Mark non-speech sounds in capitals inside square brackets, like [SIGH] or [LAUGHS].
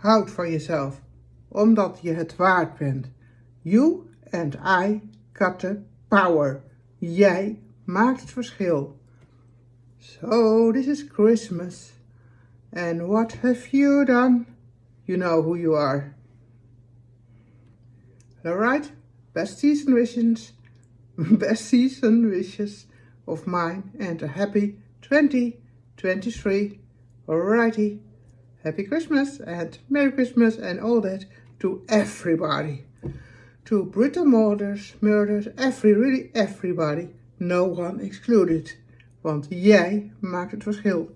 Houd van jezelf, omdat je het waard bent. You and I got the power. Jij maakt het verschil. So this is Christmas. And what have you done? You know who you are. Alright, best season wishes, [LAUGHS] best season wishes of mine and a happy 2023. Alrighty, happy Christmas and Merry Christmas and all that to everybody. To Brittle murders, murders, every, really everybody. No one excluded. Want jij maakt het verschil.